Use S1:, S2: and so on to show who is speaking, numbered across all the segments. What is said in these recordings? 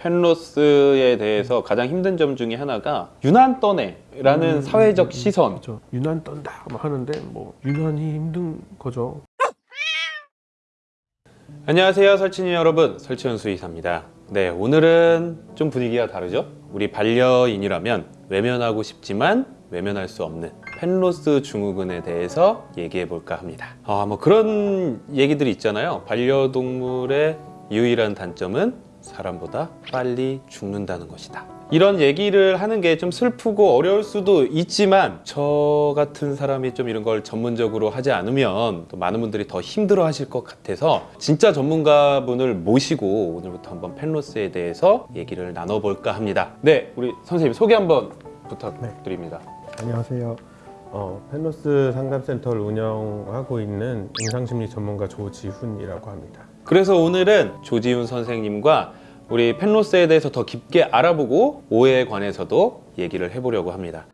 S1: 펜로스에 대해서 가장 힘든 점 중에 하나가 유난 떠네 라는
S2: 음,
S1: 사회적
S2: 음,
S1: 시선.
S2: 그렇죠. 유난 떤다 뭐 하는데 뭐 유난히 힘든 거죠.
S1: 안녕하세요 설친이 여러분. 설치현 수의사입니다. 네 오늘은 좀 분위기가 다르죠? 우리 반려인이라면 외면하고 싶지만 외면할 수 없는 펜로스 증후군에 대해서 얘기해 볼까 합니다. 아뭐 그런 얘기들이 있잖아요. 반려동물의 유일한 단점은 사람보다 빨리 죽는다는 것이다. 이런 얘기를 하는 게 좀 슬프고 어려울 수도 있지만 저 같은 사람이 좀 이런 걸 전문적으로 하지 않으면 또 많은 분들이 더 힘들어 하실 것 같아서 진짜 전문가분을 모시고 오늘부터 한번 펜로스에 대해서 얘기를 나눠볼까 합니다. 네 우리 선생님 소개 한번 부탁드립니다.
S2: 안녕하세요. 어, 펜로스 상담센터를 운영하고 있는 임상심리 전문가 조지훈이라고 합니다.
S1: 그래서 오늘은 조지훈 선생님과 우리 펜로스에 대해서 더 깊게 알아보고 오해에 관해서도 얘기를 해보려고 합니다.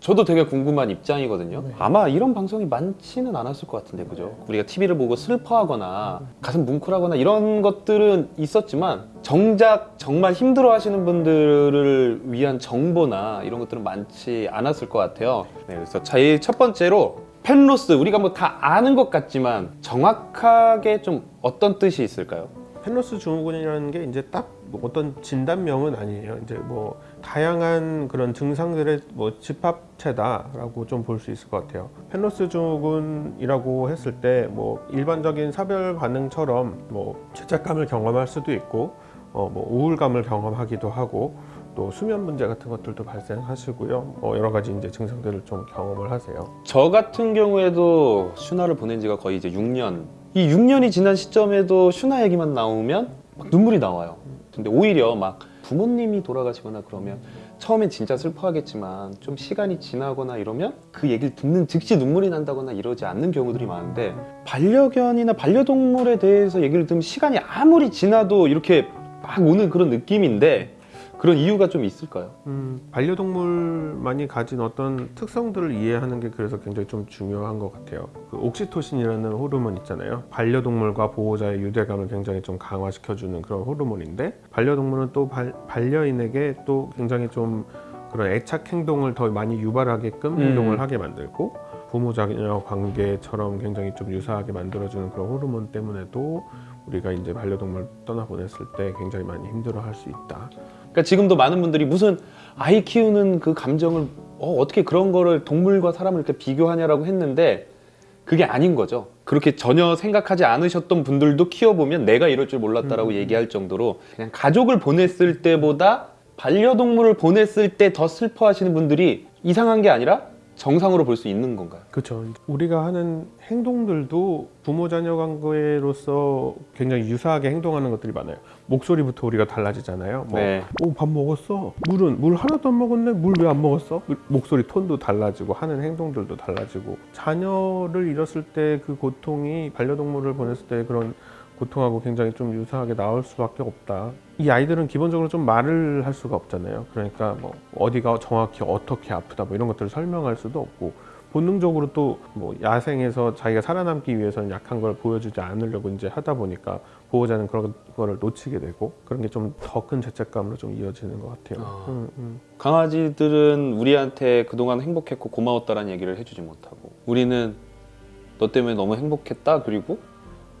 S1: 저도 되게 궁금한 입장이거든요.
S2: 네.
S1: 아마 이런 방송이 많지는 않았을 것 같은데, 그죠? 우리가 TV를 보고 슬퍼하거나 가슴 뭉클하거나 이런 것들은 있었지만 정작 정말 힘들어 하시는 분들을 위한 정보나 이런 것들은 많지 않았을 것 같아요. 네, 그래서 제일 첫 번째로 펜로스 우리가 뭐 다 아는 것 같지만 정확하게 좀 어떤 뜻이 있을까요?
S2: 펜로스 증후군이라는 게 이제 딱 뭐 어떤 진단명은 아니에요. 이제 뭐 다양한 그런 증상들의 뭐 집합체다라고 좀 볼 수 있을 것 같아요. 펜로스 증후군이라고 했을 때 뭐 일반적인 사별 반응처럼 뭐 죄책감을 경험할 수도 있고 어 뭐 우울감을 경험하기도 하고 또 수면 문제 같은 것들도 발생하시고요. 뭐 여러 가지 이제 증상들을 좀 경험을 하세요.
S1: 저 같은 경우에도 슈나를 보낸 지가 거의 이제 6년 이 6년이 지난 시점에도 슈나 얘기만 나오면 막 눈물이 나와요 근데 오히려 막 부모님이 돌아가시거나 그러면 처음엔 진짜 슬퍼하겠지만 좀 시간이 지나거나 이러면 그 얘기를 듣는 즉시 눈물이 난다거나 이러지 않는 경우들이 많은데 반려견이나 반려동물에 대해서 얘기를 들으면 시간이 아무리 지나도 이렇게 막 오는 그런 느낌인데 그런 이유가 좀 있을까요?
S2: 음, 반려동물만이 가진 어떤 특성들을 이해하는 게 그래서 굉장히 좀 중요한 것 같아요. 그 옥시토신이라는 호르몬 있잖아요. 반려동물과 보호자의 유대감을 굉장히 좀 강화시켜주는 그런 호르몬인데 반려동물은 또 발, 반려인에게 또 굉장히 좀 그런 애착 행동을 더 많이 유발하게끔
S1: 음.
S2: 행동을 하게 만들고 부모자녀 관계처럼 굉장히 좀 유사하게 만들어주는 그런 호르몬 때문에도 우리가 이제 반려동물 떠나보냈을 때 굉장히 많이 힘들어 할 수 있다.
S1: 그러니까 지금도 많은 분들이 무슨 아이 키우는 그 감정을 어, 어떻게 그런 거를 동물과 사람을 이렇게 비교하냐라고 했는데 그게 아닌 거죠. 그렇게 전혀 생각하지 않으셨던 분들도 키워보면 내가 이럴 줄 몰랐다라고
S2: 음.
S1: 얘기할 정도로 그냥 가족을 보냈을 때보다 반려동물을 보냈을 때 더 슬퍼하시는 분들이 이상한 게 아니라 정상으로 볼 수 있는 건가요?
S2: 그렇죠. 우리가 하는 행동들도 부모-자녀 관계로서 굉장히 유사하게 행동하는 것들이 많아요. 목소리부터 우리가 달라지잖아요. 뭐,
S1: 네.
S2: 오, 밥 먹었어? 물은? 물 하나도 안 먹었네? 물 왜 안 먹었어? 그 목소리 톤도 달라지고 하는 행동들도 달라지고 자녀를 잃었을 때 그 고통이 반려동물을 보냈을 때 그런 고통하고 굉장히 좀 유사하게 나올 수밖에 없다. 이 아이들은 기본적으로 좀 말을 할 수가 없잖아요. 그러니까 뭐 어디가 정확히 어떻게 아프다 뭐 이런 것들을 설명할 수도 없고 본능적으로 또 뭐 야생에서 자기가 살아남기 위해서는 약한 걸 보여주지 않으려고 이제 하다 보니까 보호자는 그런 거를 놓치게 되고 그런 게 좀 더 큰 죄책감으로 좀 이어지는 것 같아요.
S1: 아.
S2: 음, 음.
S1: 강아지들은 우리한테 그동안 행복했고 고마웠다라는 얘기를 해주지 못하고 우리는 너 때문에 너무 행복했다 그리고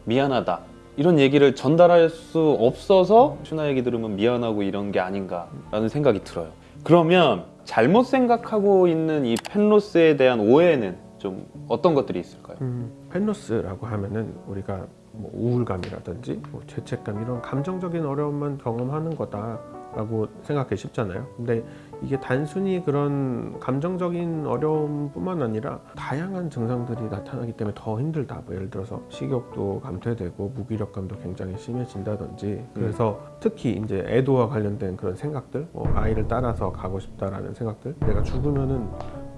S1: 미안하다 이런 얘기를 전달할 수 없어서 슈나 얘기 들으면 미안하고 이런 게 아닌가라는 생각이 들어요 그러면 잘못 생각하고 있는 이 펜로스에 대한 오해는 좀 어떤 것들이 있을까요?
S2: 음, 펜로스라고 하면은 우리가 뭐 우울감이라든지 뭐 죄책감 이런 감정적인 어려움만 경험하는 거다 라고 생각하기 쉽잖아요. 근데 이게 단순히 그런 감정적인 어려움 뿐만 아니라 다양한 증상들이 나타나기 때문에 더 힘들다. 뭐 예를 들어서 식욕도 감퇴되고 무기력감도 굉장히 심해진다든지 그래서 특히 이제 애도와 관련된 그런 생각들, 뭐 아이를 따라서 가고 싶다라는 생각들, 내가 죽으면은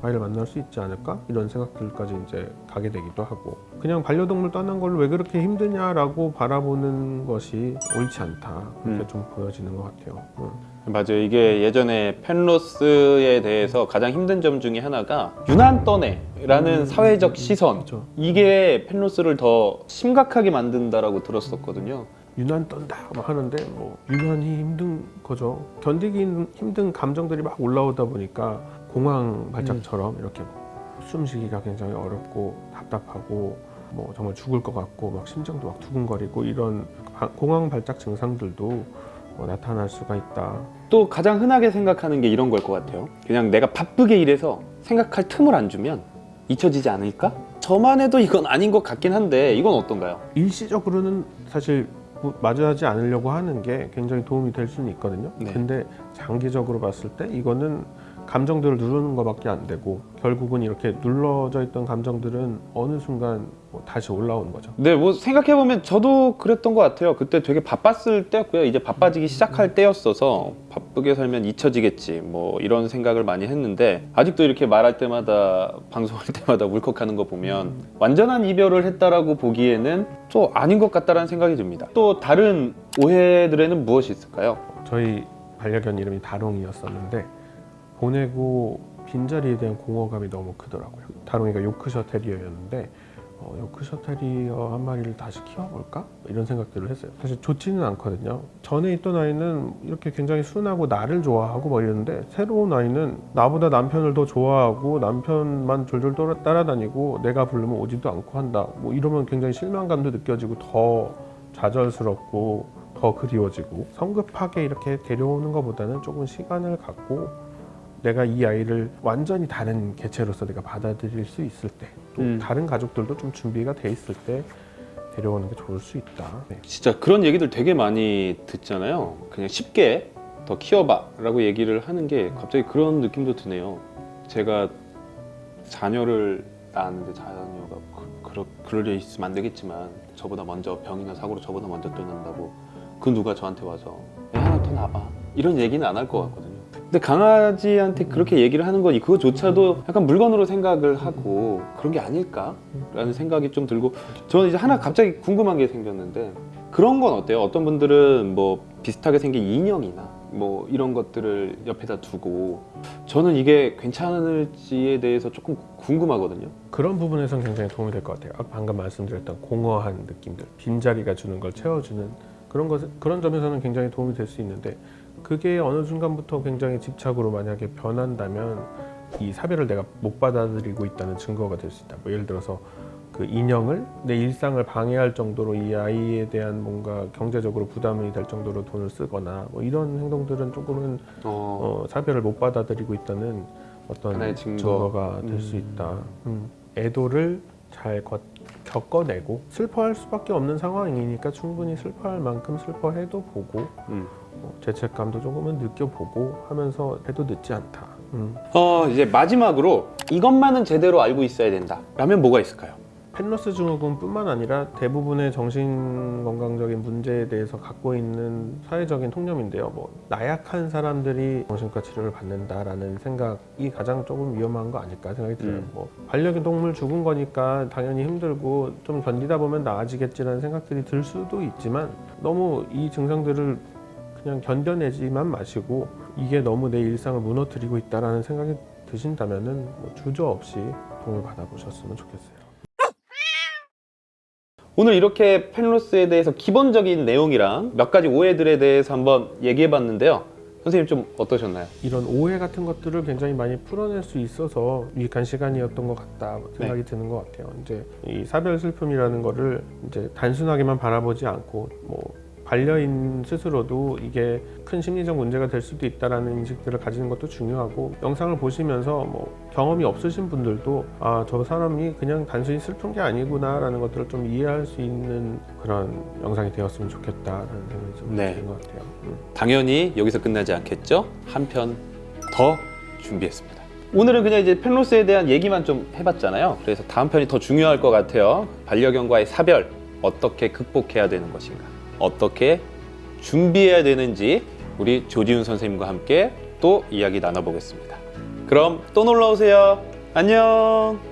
S2: 아이를 만날 수 있지 않을까 이런 생각들까지 이제 가게 되기도 하고 그냥 반려동물 떠난 걸왜 그렇게 힘드냐라고 바라보는 것이 옳지 않다 그렇게
S1: 음.
S2: 좀 보여지는 것 같아요. 음.
S1: 맞아요 이게 예전에 펜로스에 대해서 가장 힘든 점 중에 하나가 유난 떠네라는
S2: 음,
S1: 사회적
S2: 음,
S1: 시선
S2: 그렇죠.
S1: 이게 펜로스를 더 심각하게 만든다라고 들었었거든요.
S2: 유난 떤다 막 하는데 뭐 유난히 힘든 거죠. 견디기 힘- 힘든 감정들이 막 올라오다 보니까 공황 발작처럼 이렇게 숨쉬기가 굉장히 어렵고 답답하고 뭐 정말 죽을 것 같고 막 심장도 막 두근거리고 이런 바- 공황 발작 증상들도 어, 나타날 수가 있다.
S1: 또 가장 흔하게 생각하는 게 이런 걸 것 같아요. 그냥 내가 바쁘게 일해서 생각할 틈을 안 주면 잊혀지지 않을까? 저만 해도 이건 아닌 것 같긴 한데 이건 어떤가요?
S2: 일시적으로는 사실 뭐 마주하지 않으려고 하는 게 굉장히 도움이 될 수는 있거든요.
S1: 네.
S2: 근데 장기적으로 봤을 때 이거는 감정들을 누르는 것밖에 안 되고 결국은 이렇게 눌러져 있던 감정들은 어느 순간 뭐 다시 올라오는 거죠.
S1: 네, 뭐 생각해 보면 저도 그랬던 것 같아요. 그때 되게 바빴을 때였고요. 이제 바빠지기 시작할 때였어서 바쁘게 살면 잊혀지겠지. 뭐 이런 생각을 많이 했는데 아직도 이렇게 말할 때마다 방송할 때마다 울컥하는 거 보면 완전한 이별을 했다라고 보기에는 또 아닌 것 같다라는 생각이 듭니다. 또 다른 오해들에는 무엇이 있을까요?
S2: 저희 반려견 이름이 다롱이었었는데 보내고 빈자리에 대한 공허감이 너무 크더라고요. 다롱이가 요크셔 테리어였는데 어, 요크셔 테리어 한 마리를 다시 키워볼까? 이런 생각들을 했어요. 사실 좋지는 않거든요. 전에 있던 아이는 이렇게 굉장히 순하고 나를 좋아하고 뭐 이랬는데 새로운 아이는 나보다 남편을 더 좋아하고 남편만 졸졸 따라- 따라다니고 내가 부르면 오지도 않고 한다. 뭐 이러면 굉장히 실망감도 느껴지고 더 좌절스럽고 더 그리워지고 성급하게 이렇게 데려오는 것보다는 조금 시간을 갖고 내가 이 아이를 완전히 다른 개체로서 내가 받아들일 수 있을 때, 또
S1: 음.
S2: 다른 가족들도 좀 준비가 돼 있을 때 데려오는 게 좋을 수 있다. 네.
S1: 진짜 그런 얘기들 되게 많이 듣잖아요. 그냥 쉽게 더 키워봐 라고 얘기를 하는 게 갑자기 그런 느낌도 드네요. 제가 자녀를 낳았는데 자녀가 그, 그럴 일 있으면 안 되겠지만 저보다 먼저 병이나 사고로 저보다 먼저 떠난다고 그 누가 저한테 와서 애 하나 더 낳아봐 이런 얘기는 안 할 것 같거든요. 근데 강아지한테 그렇게 얘기를 하는 건 그거조차도 약간 물건으로 생각을 하고 그런 게 아닐까라는 생각이 좀 들고 저는 이제 하나 갑자기 궁금한 게 생겼는데 그런 건 어때요? 어떤 분들은 뭐 비슷하게 생긴 인형이나 뭐 이런 것들을 옆에다 두고 저는 이게 괜찮을지에 대해서 조금 궁금하거든요.
S2: 그런 부분에선 굉장히 도움이 될 것 같아요. 아까 방금 말씀드렸던 공허한 느낌들, 빈자리가 주는 걸 채워주는 그런 것 그런 점에서는 굉장히 도움이 될 수 있는데 그게 어느 순간부터 굉장히 집착으로 만약에 변한다면 이 사별을 내가 못 받아들이고 있다는 증거가 될 수 있다. 뭐 예를 들어서 그 인형을 내 일상을 방해할 정도로 이 아이에 대한 뭔가 경제적으로 부담이 될 정도로 돈을 쓰거나 뭐 이런 행동들은 조금은
S1: 어,
S2: 어, 사별을 못 받아들이고 있다는 어떤
S1: 증거.
S2: 증거가 될수
S1: 음.
S2: 있다. 음. 애도를 잘 거- 겪어내고 슬퍼할 수밖에 없는 상황이니까 충분히 슬퍼할 만큼 슬퍼해도 보고
S1: 음.
S2: 어, 죄책감도 조금은 느껴보고 하면서 해도 늦지 않다. 음.
S1: 어 이제 마지막으로 이것만은 제대로 알고 있어야 된다. 라면 뭐가 있을까요?
S2: 펜러스 증후군뿐만 아니라 대부분의 정신 건강적인 문제에 대해서 갖고 있는 사회적인 통념인데요. 뭐 나약한 사람들이 정신과 치료를 받는다라는 생각이 가장 조금 위험한 거 아닐까 생각이 들어요.
S1: 음.
S2: 뭐 반려동물 죽은 거니까 당연히 힘들고 좀 견디다 보면 나아지겠지라는 생각들이 들 수도 있지만 너무 이 증상들을 그냥 견뎌내지만 마시고 이게 너무 내 일상을 무너뜨리고 있다라는 생각이 드신다면 은 뭐 주저 없이 도움을 받아보셨으면 좋겠어요.
S1: 오늘 이렇게 펜로스에 대해서 기본적인 내용이랑 몇 가지 오해들에 대해서 한번 얘기해 봤는데요. 선생님 좀 어떠셨나요?
S2: 이런 오해 같은 것들을 굉장히 많이 풀어낼 수 있어서 유익한 시간이었던 것 같다 생각이 드는 것 같아요. 이제 이 사별 슬픔이라는 거를 이제 단순하게만 바라보지 않고 뭐 반려인 스스로도 이게 큰 심리적 문제가 될 수도 있다라는 인식들을 가지는 것도 중요하고 영상을 보시면서 뭐 경험이 없으신 분들도 아 저 사람이 그냥 단순히 슬픈 게 아니구나 라는 것들을 좀 이해할 수 있는 그런 영상이 되었으면 좋겠다라는 생각이 좀
S1: 네.
S2: 드는 것 같아요. 음.
S1: 당연히 여기서 끝나지 않겠죠? 한 편 더 준비했습니다. 오늘은 그냥 이제 펜로스에 대한 얘기만 좀 해봤잖아요. 그래서 다음 편이 더 중요할 것 같아요. 반려견과의 사별 어떻게 극복해야 되는 것인가, 어떻게 준비해야 되는지 우리 조지훈 선생님과 함께 또 이야기 나눠보겠습니다. 그럼 또 놀러 오세요. 안녕.